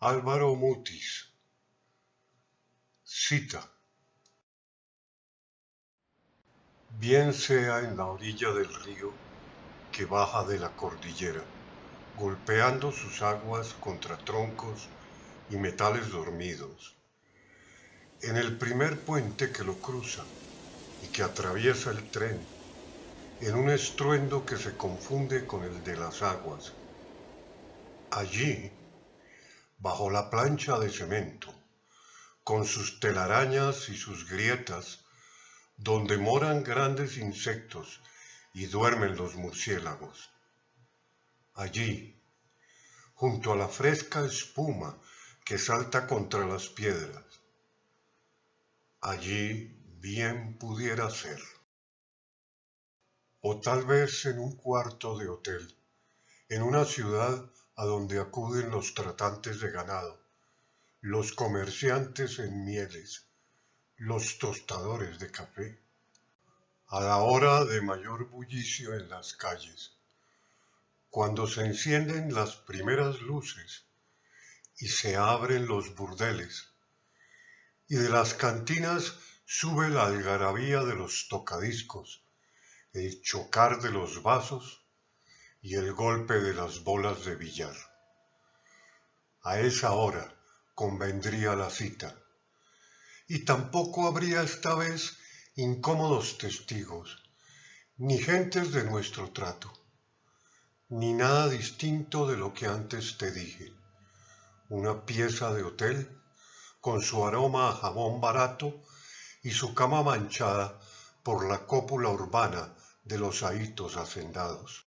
Álvaro Mutis. Cita. Bien sea en la orilla del río que baja de la cordillera, golpeando sus aguas contra troncos y metales dormidos. En el primer puente que lo cruza y que atraviesa el tren, en un estruendo que se confunde con el de las aguas. Allí, bajo la plancha de cemento, con sus telarañas y sus grietas, donde moran grandes insectos y duermen los murciélagos. Allí, junto a la fresca espuma que salta contra las piedras. Allí bien pudiera ser. O tal vez en un cuarto de hotel, en una ciudad a donde acuden los tratantes de ganado, los comerciantes en mieles, los tostadores de café, a la hora de mayor bullicio en las calles, cuando se encienden las primeras luces y se abren los burdeles, y de las cantinas sube la algarabía de los tocadiscos, el chocar de los vasos y el golpe de las bolas de billar. A esa hora convendría la cita, y tampoco habría esta vez incómodos testigos, ni gentes de nuestro trato, ni nada distinto de lo que antes te dije. Una pieza de hotel con su aroma a jabón barato y su cama manchada por la cópula urbana de los ahitos hacendados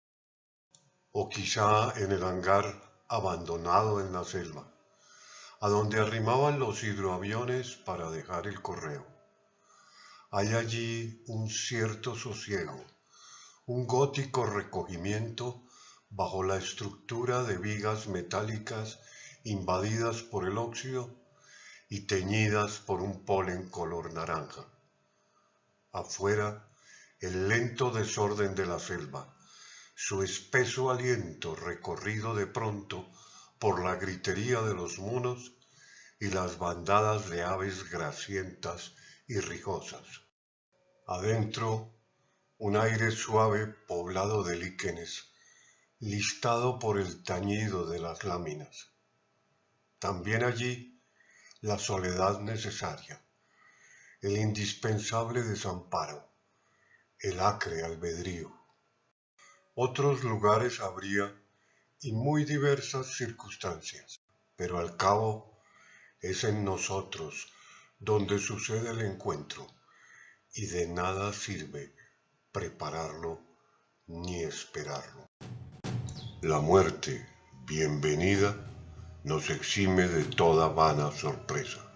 o quizá en el hangar abandonado en la selva, a donde arrimaban los hidroaviones para dejar el correo. Hay allí un cierto sosiego, un gótico recogimiento bajo la estructura de vigas metálicas invadidas por el óxido y teñidas por un polen color naranja. Afuera, el lento desorden de la selva, su espeso aliento recorrido de pronto por la gritería de los monos y las bandadas de aves grasientas y rijosas. Adentro, un aire suave poblado de líquenes, listado por el tañido de las láminas. También allí, la soledad necesaria, el indispensable desamparo, el acre albedrío. Otros lugares habría y muy diversas circunstancias, pero al cabo es en nosotros donde sucede el encuentro y de nada sirve prepararlo ni esperarlo. La muerte, bienvenida, nos exime de toda vana sorpresa.